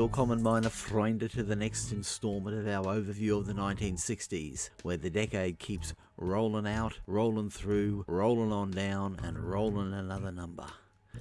Willkommen meine Freunde to the next instalment of our overview of the 1960s, where the decade keeps rolling out, rolling through, rolling on down, and rolling another number.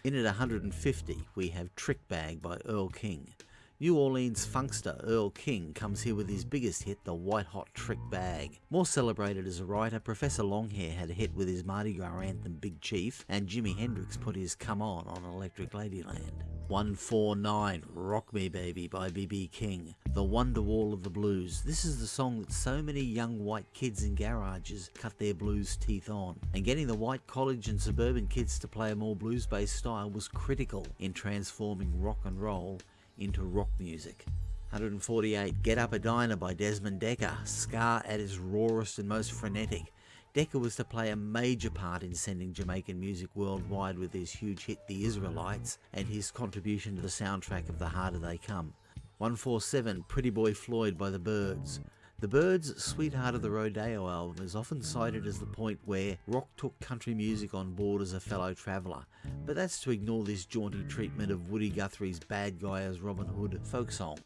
In at 150, we have Trick Bag by Earl King. New Orleans funkster Earl King comes here with his biggest hit, the White Hot Trick Bag. More celebrated as a writer, Professor Longhair had a hit with his Mardi Gras anthem Big Chief, and Jimi Hendrix put his Come On on Electric Ladyland. 149 Rock Me Baby by B.B. King, the Wonderwall of the blues. This is the song that so many young white kids in garages cut their blues teeth on. And getting the white college and suburban kids to play a more blues based style was critical in transforming rock and roll into rock music. 148 Get Up Edina by Desmond Dekker, ska at his rawest and most frenetic. Dekker was to play a major part in sending Jamaican music worldwide with his huge hit The Israelites and his contribution to the soundtrack of The Harder They Come. 147 Pretty Boy Floyd by The Byrds. The Byrds' Sweetheart of the Rodeo album is often cited as the point where rock took country music on board as a fellow traveller, but that's to ignore this jaunty treatment of Woody Guthrie's Bad Guy as Robin Hood folk song.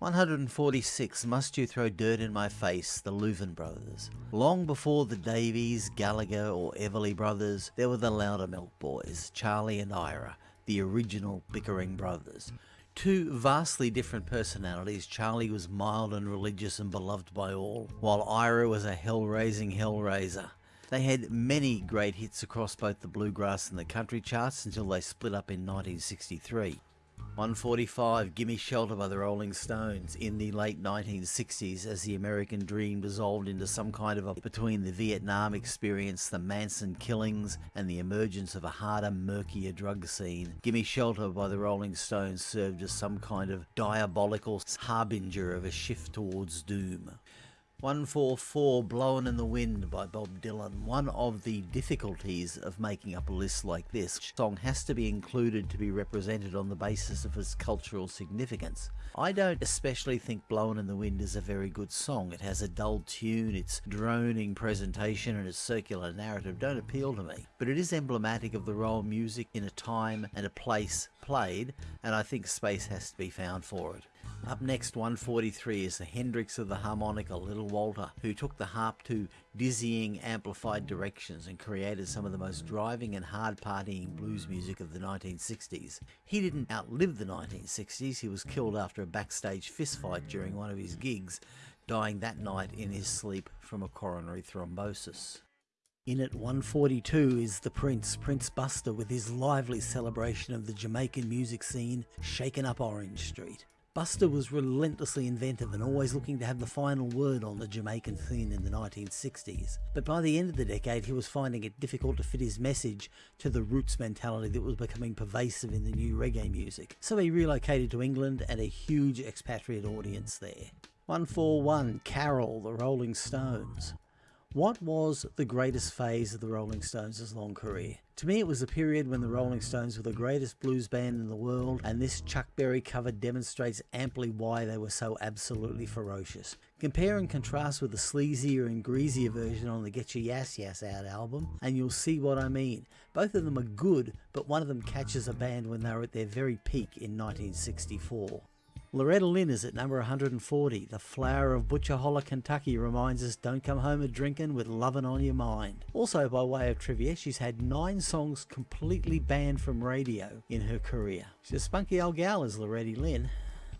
146 Must You Throw Dirt in My Face, the Louvin Brothers. Long before the Davies, Gallagher, or Everly Brothers, there were the Loudermilk Boys, Charlie and Ira, the original bickering brothers. Two vastly different personalities, Charlie was mild and religious and beloved by all, while Ira was a hell-raising hellraiser. They had many great hits across both the bluegrass and the country charts until they split up in 1963. 145 Gimme Shelter by the Rolling Stones in the late 1960s as the American dream dissolved into some kind of a between the Vietnam experience, the Manson killings, and the emergence of a harder, murkier drug scene. Gimme Shelter by the Rolling Stones served as some kind of diabolical harbinger of a shift towards doom. 144 Blowin' in the Wind by Bob Dylan. One of the difficulties of making up a list like this, song has to be included to be represented on the basis of its cultural significance. I don't especially think Blowin' in the Wind is a very good song. It has a dull tune, its droning presentation and its circular narrative don't appeal to me. But it is emblematic of the role music in a time and a place played, and I think space has to be found for it. Up next, 143 is the Hendrix of the harmonica, Little Walter, who took the harp to dizzying, amplified directions and created some of the most driving and hard partying blues music of the 1960s. He didn't outlive the 1960s, he was killed after a backstage fistfight during one of his gigs, dying that night in his sleep from a coronary thrombosis. In at 142 is the Prince, Prince Buster, with his lively celebration of the Jamaican music scene, shaken up Orange Street. Buster was relentlessly inventive and always looking to have the final word on the Jamaican scene in the 1960s. But by the end of the decade, he was finding it difficult to fit his message to the roots mentality that was becoming pervasive in the new reggae music. So he relocated to England and a huge expatriate audience there. 141 Carol, the Rolling Stones. What was the greatest phase of the Rolling Stones' long career? To me, it was the period when the Rolling Stones were the greatest blues band in the world, and this Chuck Berry cover demonstrates amply why they were so absolutely ferocious. Compare and contrast with the sleazier and greasier version on the Get Your Yas Out album, and you'll see what I mean. Both of them are good, but one of them catches a band when they were at their very peak in 1964. Loretta Lynn is at number 140. The flower of Butcher Holler, Kentucky reminds us don't come home a drinking with lovin' on your mind. Also, by way of trivia, she's had nine songs completely banned from radio in her career. She's a spunky old gal, is Loretta Lynn.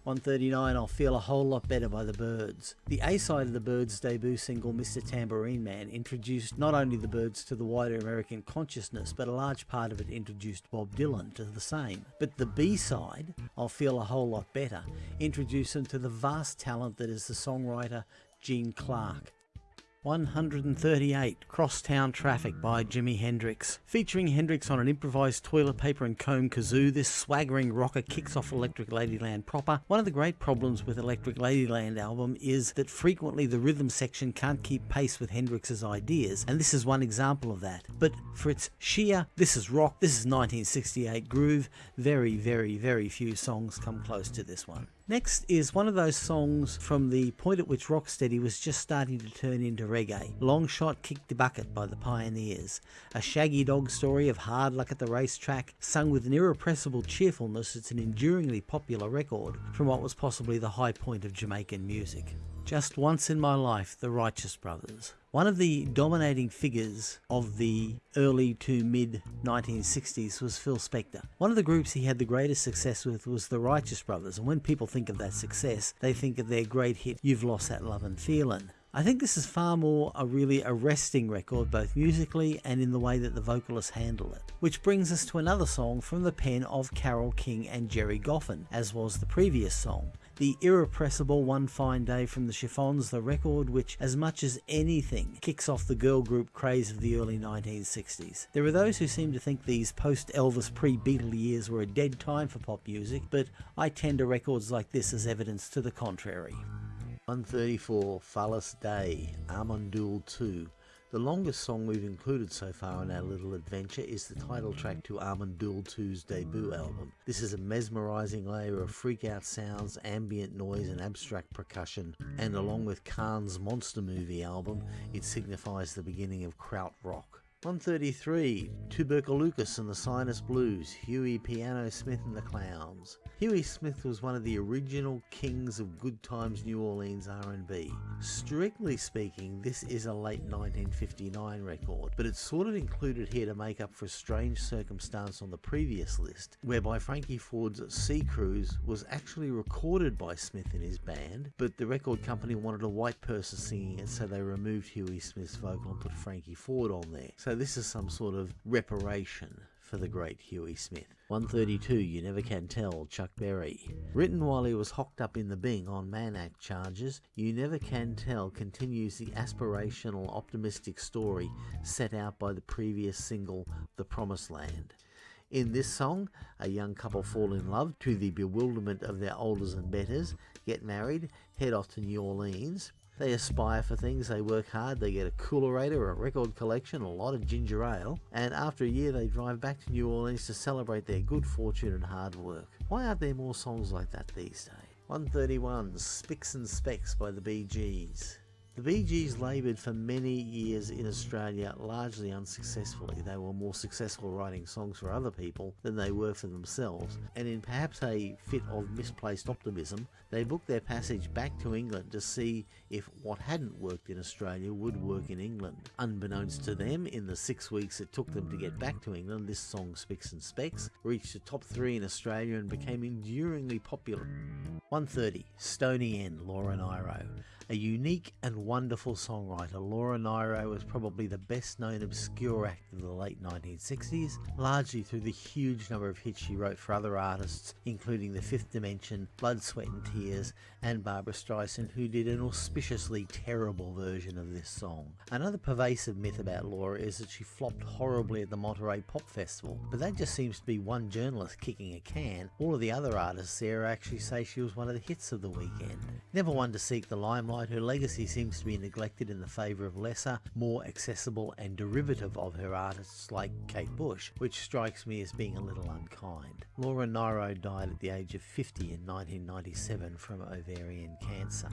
139 I'll Feel a Whole Lot Better by the Byrds. The A side of the Byrds' debut single Mr. Tambourine Man introduced not only the Byrds to the wider American consciousness, but a large part of it introduced Bob Dylan to the same. But the B side, I'll Feel a Whole Lot Better, introduced him to the vast talent that is the songwriter Gene Clark. 138 Crosstown Traffic by Jimi Hendrix. Featuring Hendrix on an improvised toilet paper and comb kazoo, this swaggering rocker kicks off Electric Ladyland proper. One of the great problems with Electric Ladyland album is that frequently the rhythm section can't keep pace with Hendrix's ideas, and this is one example of that. But for its sheer, this is rock, this is 1968 groove, very, very, very few songs come close to this one. Next is one of those songs from the point at which Rocksteady was just starting to turn into reggae. Long Shot Kick the Bucket by the Pioneers. A shaggy dog story of hard luck at the racetrack, sung with an irrepressible cheerfulness, it's an enduringly popular record from what was possibly the high point of Jamaican music. Just once in my life, the Righteous Brothers. One of the dominating figures of the early to mid 1960s was Phil Spector. One of the groups he had the greatest success with was the Righteous Brothers, and when people think of that success, they think of their great hit, You've Lost That Lovin' Feelin'. I think this is far more a really arresting record, both musically and in the way that the vocalists handle it. Which brings us to another song from the pen of Carole King and Gerry Goffin, as was the previous song the irrepressible One Fine Day from the Chiffons, the record which, as much as anything, kicks off the girl group craze of the early 1960s. There are those who seem to think these post Elvis pre Beatle years were a dead time for pop music, but I tend to records like this as evidence to the contrary. 134 Phallus Dei, Armandoul 2, the longest song we've included so far in our little adventure is the title track to Amon Düül II's debut album. This is a mesmerising layer of freak-out sounds, ambient noise and abstract percussion, and along with Can's Monster Movie album, it signifies the beginning of kraut rock. 133, Tuberculosis and the Sinus Blues, Huey Piano Smith and the Clowns. Huey Smith was one of the original kings of good times New Orleans R&B. Strictly speaking, this is a late 1959 record, but it's sort of included here to make up for a strange circumstance on the previous list, whereby Frankie Ford's Sea Cruise was actually recorded by Smith and his band, but the record company wanted a white person singing it, so they removed Huey Smith's vocal and put Frankie Ford on there. So this is some sort of reparation for the great Huey Smith. 132 You Never Can Tell, Chuck Berry. Written while he was hocked up in the Bing on Mann Act charges, You Never Can Tell continues the aspirational, optimistic story set out by the previous single, The Promised Land. In this song, a young couple fall in love to the bewilderment of their olders and betters, get married, head off to New Orleans, they aspire for things, they work hard, they get a coolerator, a record collection, a lot of ginger ale, and after a year they drive back to New Orleans to celebrate their good fortune and hard work. Why aren't there more songs like that these days? 131 Spicks and Specks by the Gees. The Gees laboured for many years in Australia largely unsuccessfully. They were more successful writing songs for other people than they were for themselves, and in perhaps a fit of misplaced optimism, they booked their passage back to England to see if what hadn't worked in Australia would work in England. Unbeknownst to them, in the six weeks it took them to get back to England, this song Spicks and Specks reached the top three in Australia and became enduringly popular. 130, Stony End, Laura Nyro. A unique and wonderful songwriter, Laura Nyro was probably the best known obscure act of the late 1960s, largely through the huge number of hits she wrote for other artists, including The Fifth Dimension, Blood, Sweat and Tears, and Barbra Streisand, who did an auspiciously terrible version of this song. Another pervasive myth about Laura is that she flopped horribly at the Monterey Pop Festival, but that just seems to be one journalist kicking a can. All of the other artists there actually say she was one of the hits of the weekend. Never one to seek the limelight her legacy seems to be neglected in the favour of lesser, more accessible and derivative of her artists like Kate Bush, which strikes me as being a little unkind. Laura Nyro died at the age of 50 in 1997 from ovarian cancer.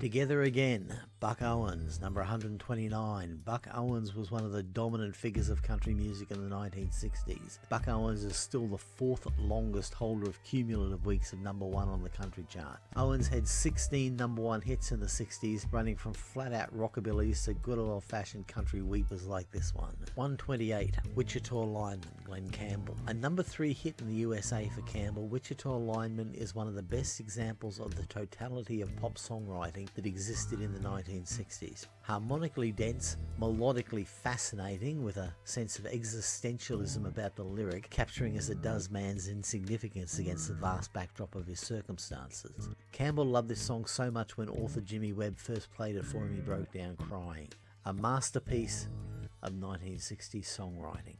Together again, Buck Owens, number 129. Buck Owens was one of the dominant figures of country music in the 1960s. Buck Owens is still the fourth longest holder of cumulative weeks of number one on the country chart. Owens had 16 number one hits in the 60s, running from flat out rockabillys to good old fashioned country weepers like this one. 128, Wichita Lineman, Glen Campbell. A number three hit in the USA for Campbell, Wichita Lineman is one of the best examples of the totality of pop songwriting that existed in the 1960s. Harmonically dense, melodically fascinating, with a sense of existentialism about the lyric, capturing as it does man's insignificance against the vast backdrop of his circumstances. Campbell loved this song so much when author Jimmy Webb first played it for him he broke down crying. A masterpiece of 1960s songwriting.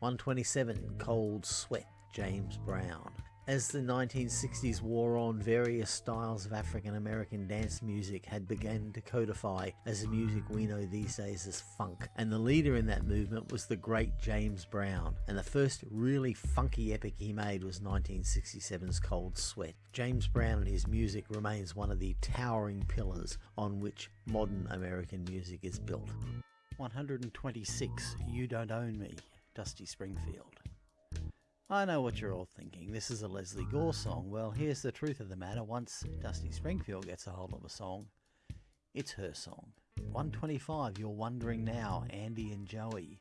127 Cold Sweat, James Brown. As the 1960s wore on, various styles of African American dance music had begun to codify as the music we know these days as funk, and the leader in that movement was the great James Brown, and the first really funky epic he made was 1967's Cold Sweat. James Brown and his music remains one of the towering pillars on which modern American music is built. 126 You Don't Own Me, Dusty Springfield. I know what you're all thinking. This is a Lesley Gore song. Well, here's the truth of the matter. Once Dusty Springfield gets a hold of a song, it's her song. 125, You're Wondering Now, Andy and Joey.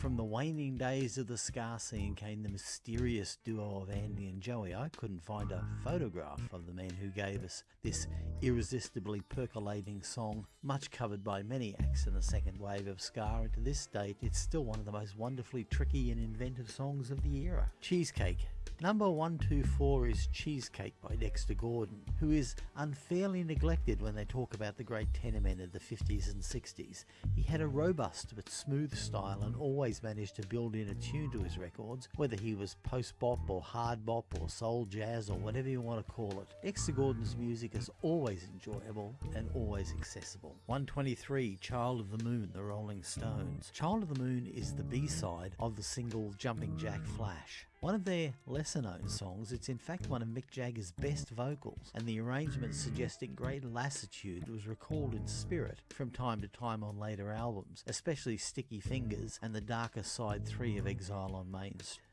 From the waning days of the ska scene came the mysterious duo of Andy and Joey. I couldn't find a photograph of the man who gave us this irresistibly percolating song, much covered by many acts in the second wave of ska, and to this date it's still one of the most wonderfully tricky and inventive songs of the era. Cheesecake Number 124 is Cheesecake by Dexter Gordon, who is unfairly neglected when they talk about the great tenor men of the 50s and 60s. He had a robust but smooth style and always managed to build in a tune to his records, whether he was post bop or hard bop or soul jazz or whatever you want to call it. Dexter Gordon's music is always enjoyable and always accessible. 123 Child of the Moon, The Rolling Stones. Child of the Moon is the B-side of the single Jumping Jack Flash. One of their lesser known songs, it's in fact one of Mick Jagger's best vocals, and the arrangement suggesting great lassitude was recalled in spirit from time to time on later albums, especially Sticky Fingers and the darker side 3 of Exile on Main Street.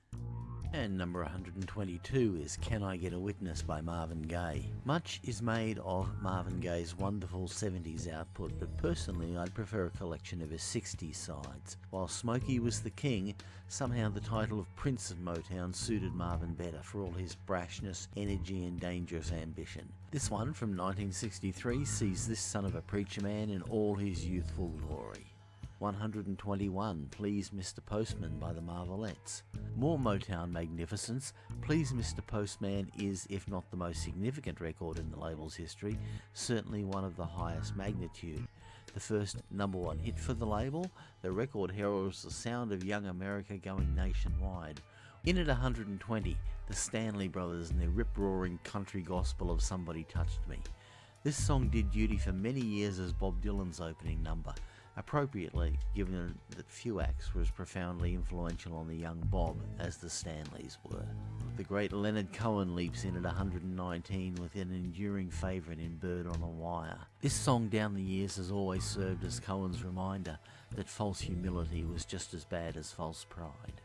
And number 122 is Can I Get a Witness by Marvin Gaye. Much is made of Marvin Gaye's wonderful 70s output, but personally I'd prefer a collection of his 60s sides. While Smokey was the king, somehow the title of Prince of Motown suited Marvin better for all his brashness, energy and dangerous ambition. This one from 1963 sees this son of a preacher man in all his youthful glory. 121 Please Mr. Postman by the Marvelettes. More Motown magnificence, Please Mr. Postman is, if not the most significant record in the label's history, certainly one of the highest magnitude. The first number one hit for the label, the record heralds the sound of young America going nationwide. In at 120, the Stanley Brothers and their rip-roaring country gospel of Somebody Touched Me. This song did duty for many years as Bob Dylan's opening number, appropriately given that few acts were as profoundly influential on the young Bob as the Stanleys were. The great Leonard Cohen leaps in at 119 with an enduring favourite in Bird on a Wire. This song down the years has always served as Cohen's reminder that false humility was just as bad as false pride.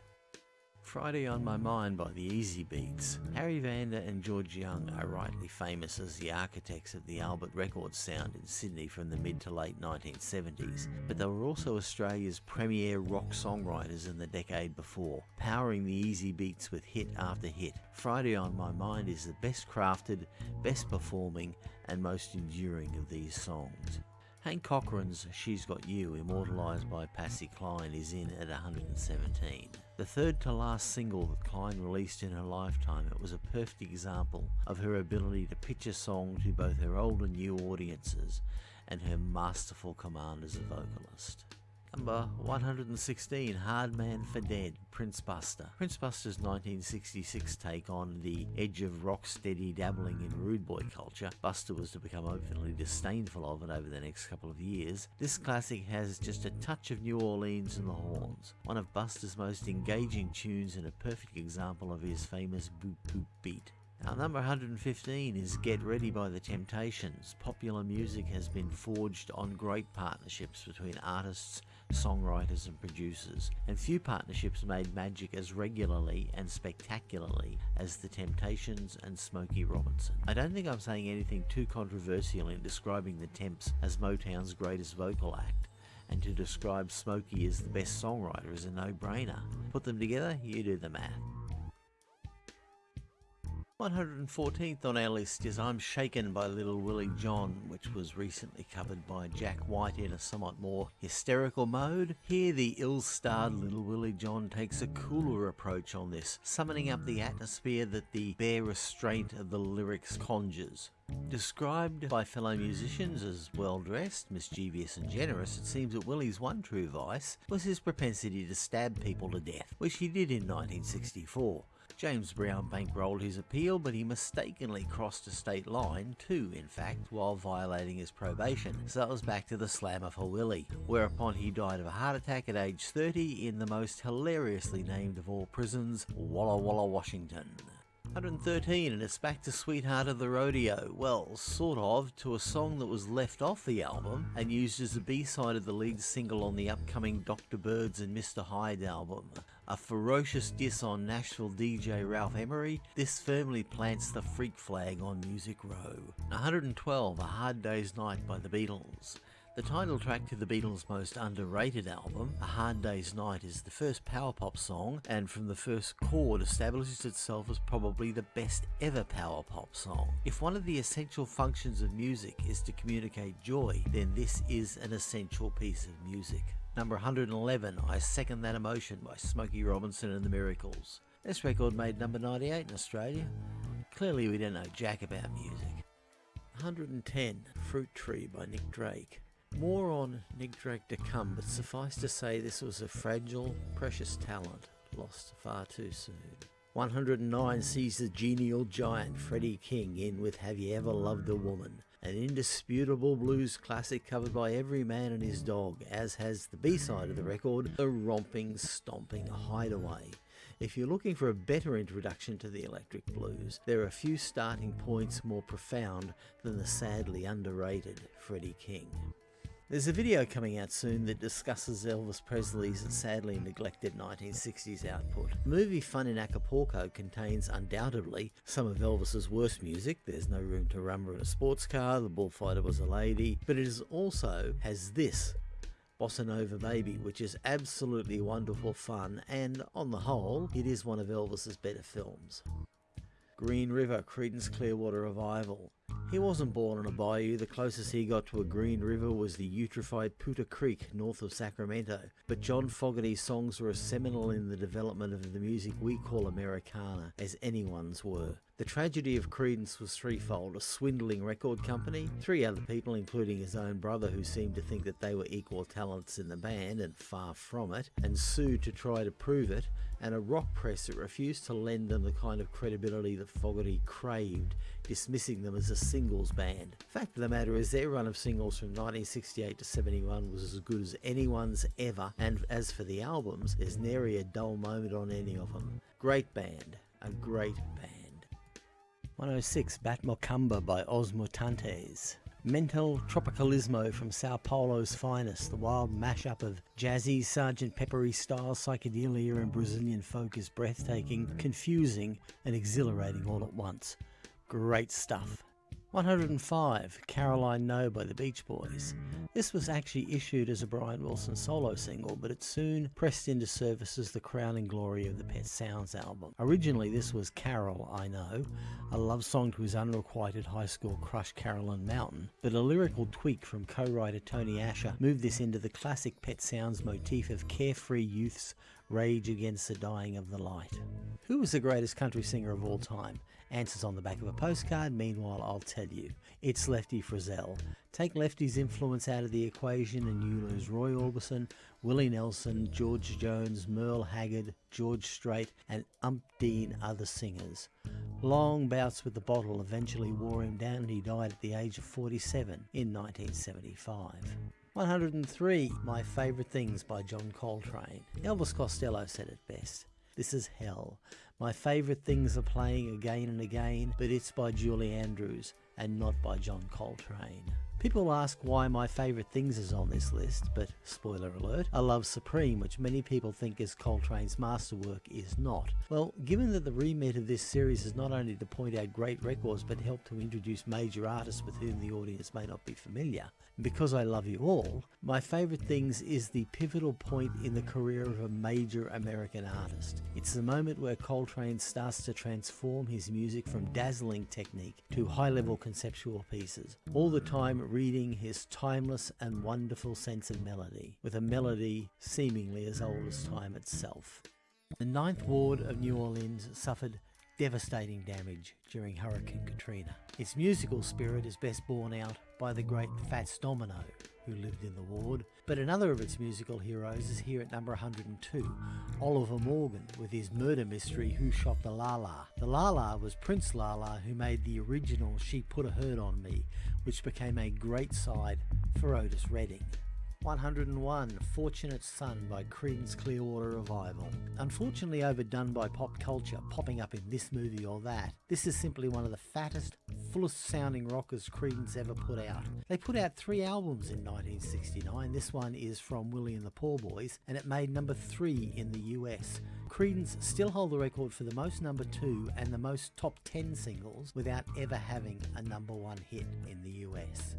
Friday on My Mind by the Easybeats. Harry Vanda and George Young are rightly famous as the architects of the Albert Records sound in Sydney from the mid to late 1970s, but they were also Australia's premier rock songwriters in the decade before, powering the Easybeats with hit after hit. Friday on My Mind is the best crafted, best performing, and most enduring of these songs. Hank Cochran's She's Got You, immortalised by Patsy Cline, is in at 117. The third to last single that Cline released in her lifetime, it was a perfect example of her ability to pitch a song to both her old and new audiences and her masterful command as a vocalist. Number 116, Hard Man for Dead, Prince Buster. Prince Buster's 1966 take on the edge of rock steady dabbling in rude boy culture, Buster was to become openly disdainful of it over the next couple of years. This classic has just a touch of New Orleans in the horns, one of Buster's most engaging tunes and a perfect example of his famous boop boop beat. Our number 115 is Get Ready by The Temptations. Popular music has been forged on great partnerships between artists, songwriters, and producers, and few partnerships made magic as regularly and spectacularly as The Temptations and Smokey Robinson. I don't think I'm saying anything too controversial in describing The Temps as Motown's greatest vocal act and to describe Smokey as the best songwriter is a no-brainer. Put them together, you do the math. 114th on our list is I'm Shaken by Little Willie John, which was recently covered by Jack White in a somewhat more hysterical mode. Here, the ill starred Little Willie John takes a cooler approach on this, summoning up the atmosphere that the bare restraint of the lyrics conjures. Described by fellow musicians as well dressed, mischievous, and generous, it seems that Willie's one true vice was his propensity to stab people to death, which he did in 1964. James Brown bankrolled his appeal, but he mistakenly crossed a state line, too, in fact, while violating his probation, so it was back to the slammer for Willie, whereupon he died of a heart attack at age 30 in the most hilariously named of all prisons, Walla Walla, Washington. 113 and it's back to Sweetheart of the Rodeo. Well, sort of, to a song that was left off the album and used as a B-side of the lead single on the upcoming Dr. Byrds and Mr. Hyde album. A ferocious diss on Nashville DJ Ralph Emery, this firmly plants the freak flag on Music Row. 112, A Hard Day's Night by the Beatles. The title track to the Beatles' most underrated album, A Hard Day's Night, is the first power pop song, and from the first chord establishes itself as probably the best ever power pop song. If one of the essential functions of music is to communicate joy, then this is an essential piece of music. Number 111, I Second That Emotion by Smokey Robinson and the Miracles. This record made number 98 in Australia. Clearly we don't know jack about music. 110, Fruit Tree by Nick Drake. More on Nick Drake to come, but suffice to say this was a fragile, precious talent, lost far too soon. 109 sees the genial giant Freddie King in with Have You Ever Loved a Woman, an indisputable blues classic covered by every man and his dog, as has the B-side of the record, The Romping Stomping Hideaway. If you're looking for a better introduction to the electric blues, there are a few starting points more profound than the sadly underrated Freddie King. There's a video coming out soon that discusses Elvis Presley's sadly neglected 1960s output. Movie Fun in Acapulco contains undoubtedly some of Elvis's worst music. There's no room to rumble in a sports car, the bullfighter was a lady, but it is also has this Bossa Nova Baby, which is absolutely wonderful fun, and on the whole, it is one of Elvis's better films. Green River, Creedence Clearwater Revival. He wasn't born in a bayou, the closest he got to a green river was the eutrophied Putah Creek north of Sacramento. But John Fogerty's songs were as seminal in the development of the music we call Americana as anyone's were. The tragedy of Creedence was threefold a swindling record company, three other people, including his own brother, who seemed to think that they were equal talents in the band and far from it, and sued to try to prove it, and a rock press that refused to lend them the kind of credibility that Fogerty craved, dismissing them as a singles band. Fact of the matter is, their run of singles from 1968 to 71 was as good as anyone's ever, and as for the albums, there's nary a dull moment on any of them. Great band, a great band. 106 Bat Macumba by Os Mutantes. Mental Tropicalismo from Sao Paulo's finest, the wild mashup of jazzy, Sgt. Peppery style psychedelia and Brazilian folk is breathtaking, confusing, and exhilarating all at once. Great stuff. 105, Caroline No by the Beach Boys. This was actually issued as a Brian Wilson solo single, but it soon pressed into service as the crowning glory of the Pet Sounds album. Originally, this was Carol, I Know, a love song to his unrequited high school crush Carolyn Mountain, but a lyrical tweak from co-writer Tony Asher moved this into the classic Pet Sounds motif of carefree youths rage against the dying of the light. Who was the greatest country singer of all time? Answers on the back of a postcard, meanwhile I'll tell you. It's Lefty Frizzell. Take Lefty's influence out of the equation and you lose Roy Orbison, Willie Nelson, George Jones, Merle Haggard, George Strait and umpteen other singers. Long bouts with the bottle eventually wore him down and he died at the age of 47 in 1975. 103 My Favourite Things by John Coltrane. Elvis Costello said it best. This is hell. My favourite things are playing again and again, but it's by Julie Andrews and not by John Coltrane. People ask why my favourite things is on this list, but spoiler alert, A Love Supreme, which many people think is Coltrane's masterwork, is not. Well, given that the remit of this series is not only to point out great records but help to introduce major artists with whom the audience may not be familiar, because I love you all, my favourite things is the pivotal point in the career of a major American artist. It's the moment where Coltrane starts to transform his music from dazzling technique to high level conceptual pieces, all the time reading his timeless and wonderful sense of melody, with a melody seemingly as old as time itself. The Ninth Ward of New Orleans suffered devastating damage during Hurricane Katrina. Its musical spirit is best borne out by the great Fats Domino, who lived in the ward. But another of its musical heroes is here at number 102, Oliver Morgan, with his murder mystery Who Shot the Lala. The Lala was Prince Lala, who made the original She Put a Hurt on Me, which became a great side for Otis Redding. 101 Fortunate Son by Creedence Clearwater Revival. Unfortunately overdone by pop culture, popping up in this movie or that, this is simply one of the fattest, fullest sounding rockers Creedence ever put out. They put out three albums in 1969. This one is from Willie and the Poor Boys, and it made number three in the US. Creedence still hold the record for the most number two and the most top 10 singles without ever having a number one hit in the US.